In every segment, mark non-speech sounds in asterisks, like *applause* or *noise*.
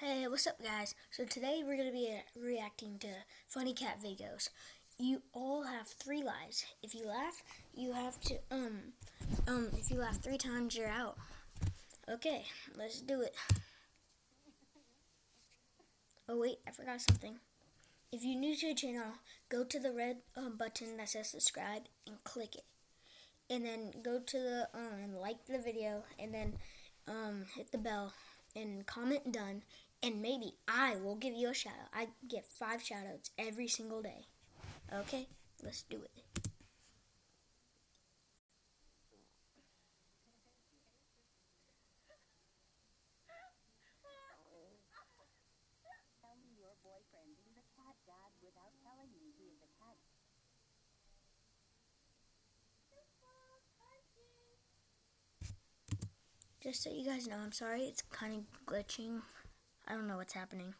Hey, what's up, guys? So today we're gonna be uh, reacting to funny cat videos. You all have three lives. If you laugh, you have to um um. If you laugh three times, you're out. Okay, let's do it. Oh wait, I forgot something. If you're new to the channel, go to the red um, button that says subscribe and click it, and then go to the um like the video, and then um hit the bell and comment done and maybe I will give you a shout out. I get five shout outs every single day. Okay, let's do it. Tell me your boyfriend is a cat dad without telling me he is a cat. Just so you guys know, I'm sorry it's kind of glitching. I don't know what's happening.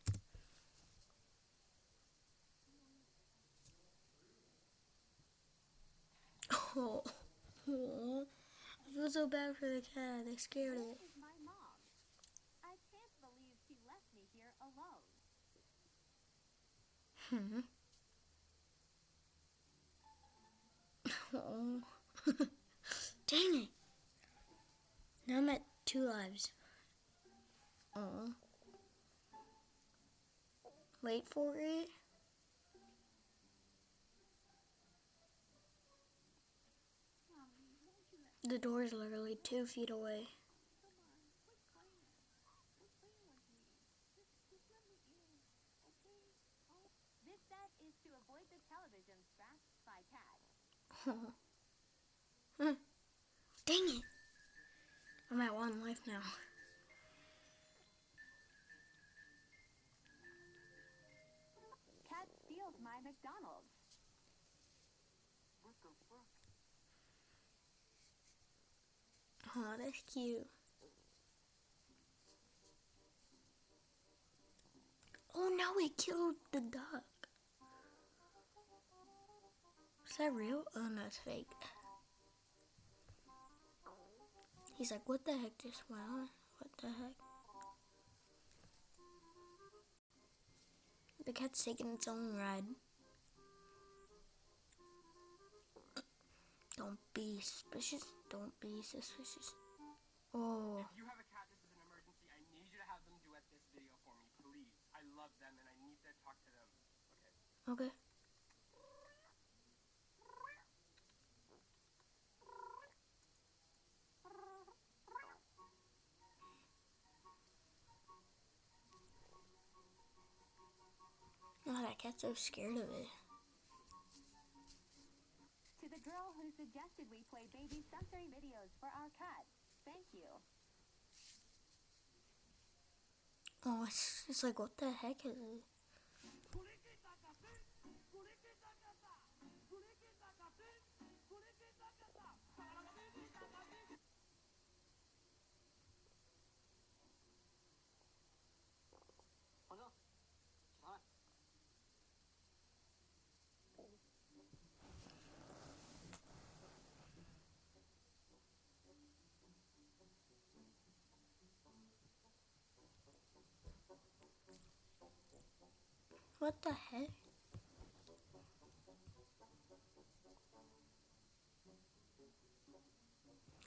Oh, *laughs* oh, I feel so bad for the cat. They scared it. is my mom. I can't believe she left me here alone. Oh. *laughs* Dang it. Now I'm at two lives. Oh. Wait for it. The door is literally two feet away. This set is to avoid the television scratched by cat. Huh. *laughs* Hmm. Dang it. I'm at one life now. Steals my McDonald's. Oh, that's cute. Oh no, it killed the duck. Is that real? Oh no, it's fake. He's like, what the heck just went on? What the heck? The cat's taking its own ride. Don't be suspicious. Don't be suspicious. Oh. If you have a cat, this is an emergency. I need you to have them duet this video for me, please. I love them and I need to talk to them. Okay. Okay. Oh, that cat's so scared of it. Suggested we play baby sensory videos for our cat. Thank you. Oh, it's, it's like, what the heck is it? What the heck?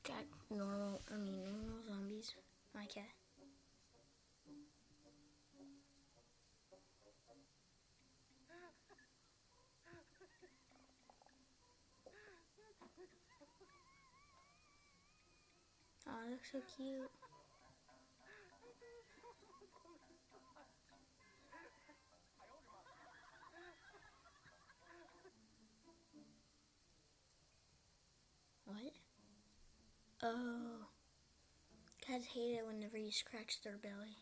Got normal, I mean, normal zombies. Cat. Oh, it looks so cute. What? Oh. Cats hate it whenever you scratch their belly.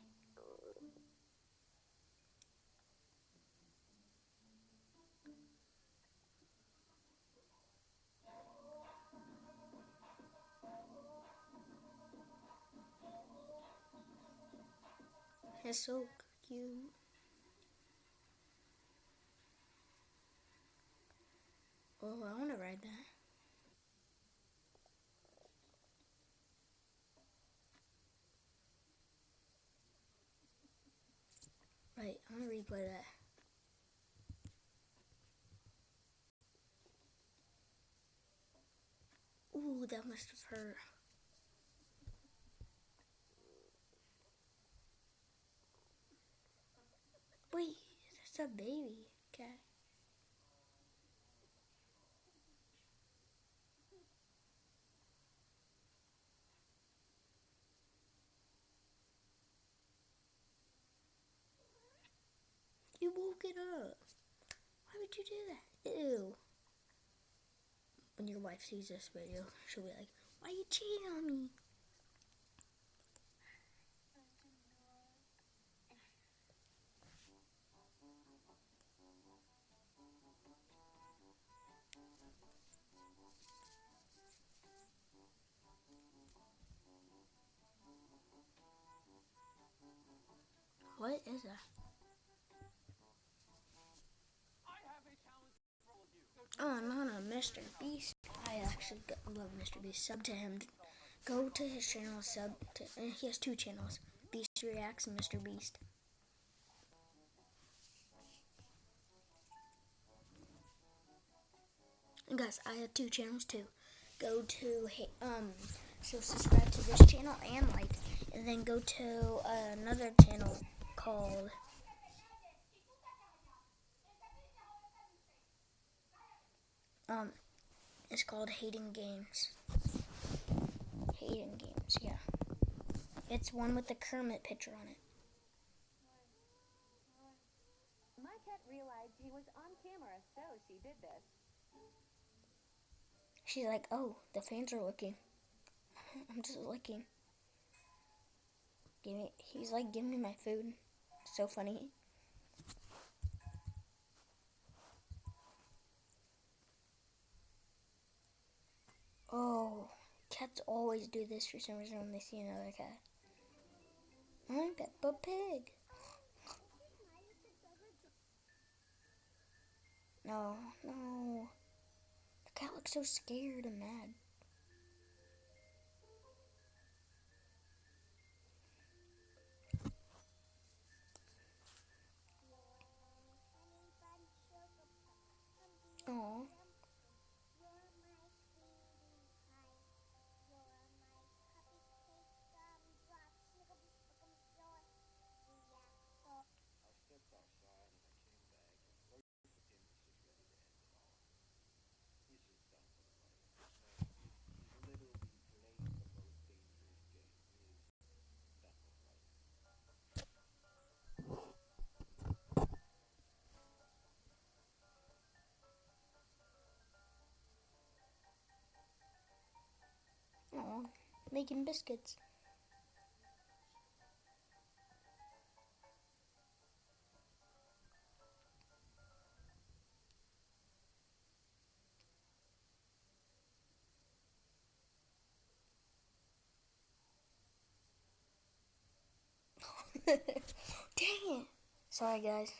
It's so cute. Oh, I want to ride that. Wait, I'm gonna replay that. Ooh, that must have hurt. Wait, that's a baby cat. You it up. Why would you do that? Ew. When your wife sees this video, she'll be like, Why you cheating on me? What is that? I have a challenge for all of you. So Oh, no, Mr. Beast. I actually love Mr. Beast. Sub to him. Go to his channel. Sub to. Uh, he has two channels: Beast Reacts and Mr. Beast. And guys, I have two channels too. Go to um. So subscribe to this channel and like, and then go to another channel called. Um, it's called Hating Games. Hating Games, yeah. It's one with the Kermit picture on it. My cat realized he was on camera, so she did this. She's like, oh, the fans are looking. *laughs* I'm just looking. Give me, he's like, give me my food. So funny. Oh, cats always do this for some reason when they see another cat. I'm Peppa Pig. No, no. The cat looks so scared and mad. Oh. Making biscuits. *laughs* Dang it. Sorry, guys.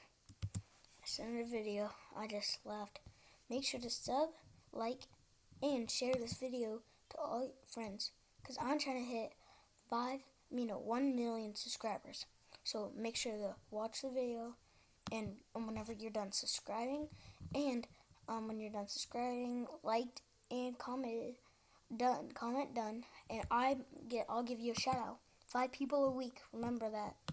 I sent a video. I just laughed. Make sure to sub, like, and share this video to all your friends. Because I'm trying to hit 5, you know, 1 million subscribers. So make sure to watch the video and um, whenever you're done subscribing and um, when you're done subscribing, liked and commented, done, comment done, and I get, I'll give you a shout out. Five people a week. Remember that.